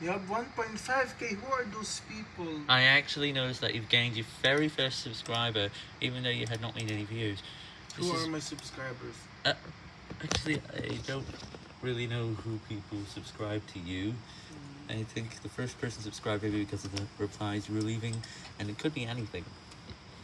You have 1.5k. Who are those people? I actually noticed that you've gained your very first subscriber, even though you had not made any views. This who are my subscribers? Uh, actually, I don't really know who people subscribe to you. Hmm. I think the first person subscribed maybe because of the replies you were leaving, and it could be anything.